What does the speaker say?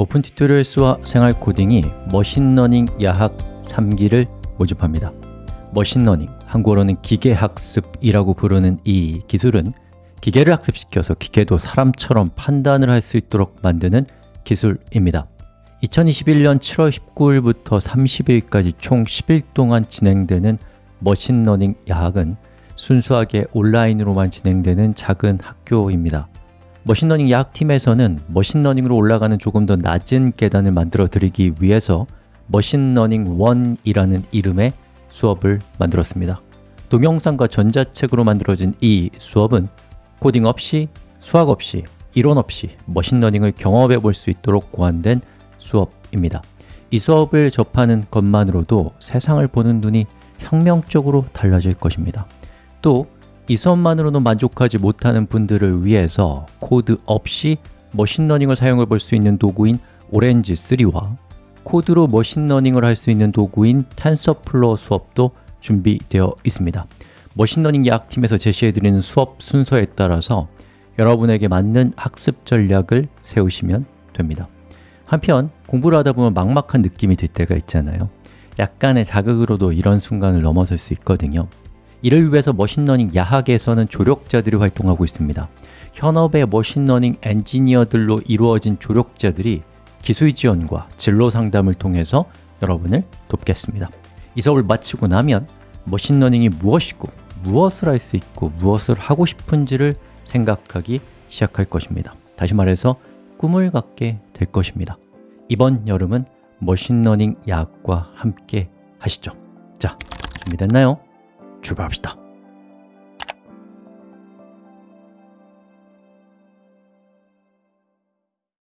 Open Tutorials와 생활 코딩이 머신러닝 야학 3기를 모집합니다. 머신러닝, 한국어로는 기계학습이라고 부르는 이 기술은 기계를 학습시켜서 기계도 사람처럼 판단을 할 수 있도록 만드는 기술입니다. 2021년 7월 19일부터 30일까지 총 10일 동안 진행되는 머신러닝 야학은 순수하게 온라인으로만 진행되는 작은 학교입니다 머신러닝 야학팀에서는 머신러닝으로 올라가는 조금 더 낮은 계단을 만들어 드리기 위해서 머신러닝 1이라는 이름의 수업을 만들었습니다. 동영상과 전자책으로 만들어진 이 수업은 코딩 없이, 수학 없이, 이론 없이 머신러닝을 경험해 볼 수 있도록 고안된 수업입니다. 이 수업을 접하는 것만으로도 세상을 보는 눈이 혁명적으로 달라질 것입니다. 또 이 수업만으로는 만족하지 못하는 분들을 위해서 코드 없이 머신러닝을 사용해 볼 수 있는 도구인 Orange3와 코드로 머신러닝을 할 수 있는 도구인 TensorFlow 수업도 준비되어 있습니다. 머신러닝 야학팀에서 제시해드리는 수업 순서에 따라서 여러분에게 맞는 학습 전략을 세우시면 됩니다. 한편 공부를 하다 보면 막막한 느낌이 들 때가 있잖아요. 약간의 자극으로도 이런 순간을 넘어설 수 있거든요 이를 위해서 머신러닝 야학에서는 조력자들이 활동하고 있습니다. 현업의 머신러닝 엔지니어들로 이루어진 조력자들이 기술 지원과 진로 상담을 통해서 여러분을 돕겠습니다. 이 수업을 마치고 나면 머신러닝이 무엇이고 무엇을 할 수 있고 무엇을 하고 싶은지를 생각하기 시작할 것입니다. 다시 말해서 꿈을 갖게 될 것입니다. 이번 여름은 머신러닝 야학과 함께 하시죠. 자, 준비됐나요? 출발합시다